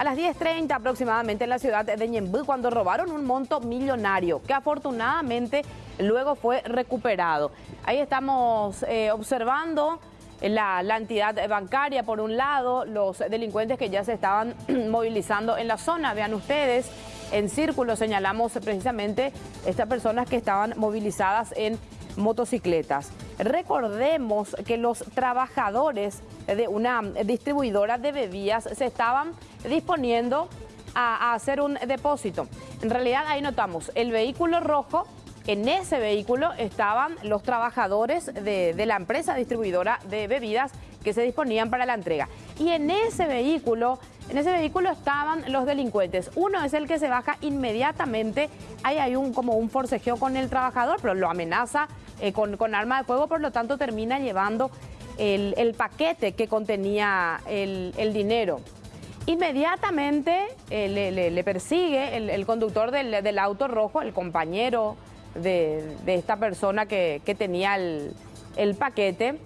a las 10.30 aproximadamente en la ciudad de Ñembú cuando robaron un monto millonario que afortunadamente luego fue recuperado. Ahí estamos eh, observando la, la, entidad bancaria por un lado, los delincuentes que ya se estaban movilizando en la zona, vean ustedes, en círculo señalamos precisamente estas personas que estaban movilizadas en motocicletas. Recordemos que los trabajadores de una distribuidora de bebidas se estaban disponiendo a, hacer un depósito. En realidad ahí notamos el vehículo rojo, en ese vehículo estaban los trabajadores de, la empresa distribuidora de bebidas que se disponían para la entrega. Y en ese vehículo en ese vehículo estaban los delincuentes. Uno es el que se baja inmediatamente. Ahí hay un, como un forcejeo con el trabajador, pero lo amenaza eh, con, con, arma de fuego, por lo tanto termina llevando el, paquete que contenía el, dinero. Inmediatamente eh, le, persigue el, conductor del, auto rojo, el compañero de, esta persona que, tenía el paquete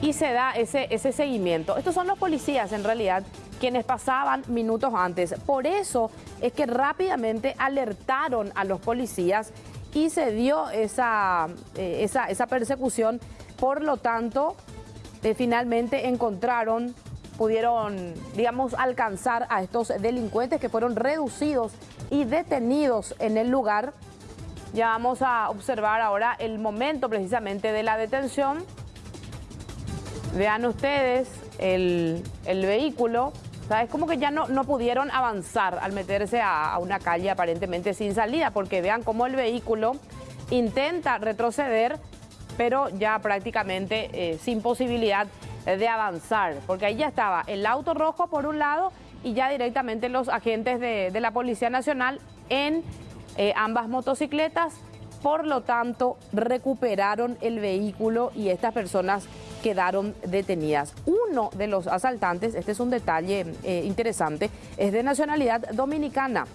y se da ese, ese seguimiento. Estos son los policías en realidad quienes pasaban minutos antes. Por eso es que rápidamente alertaron a los policías y se dio esa, eh, esa, persecución. Por lo tanto, eh, finalmente encontraron, pudieron, digamos, alcanzar a estos delincuentes que fueron reducidos y detenidos en el lugar. Ya vamos a observar ahora el momento precisamente de la detención. Vean ustedes el, el vehículo. O sea, es como que ya no, no pudieron avanzar al meterse a, una calle aparentemente sin salida, porque vean cómo el vehículo intenta retroceder, pero ya prácticamente eh, sin posibilidad de avanzar, porque ahí ya estaba el auto rojo por un lado y ya directamente los agentes de, de la Policía Nacional en eh, ambas motocicletas, por lo tanto recuperaron el vehículo y estas personas quedaron detenidas. Uno de los asaltantes, este es un detalle eh, interesante, es de nacionalidad dominicana.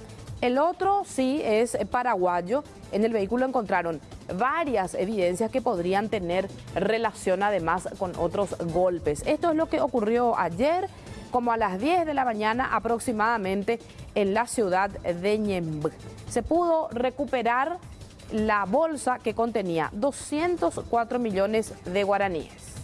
El otro sí es paraguayo. En el vehículo encontraron varias evidencias que podrían tener relación además con otros golpes. Esto es lo que ocurrió ayer, como a las 10 de la mañana aproximadamente en la ciudad de Ñemby. Se pudo recuperar la bolsa que contenía 204 millones de guaraníes.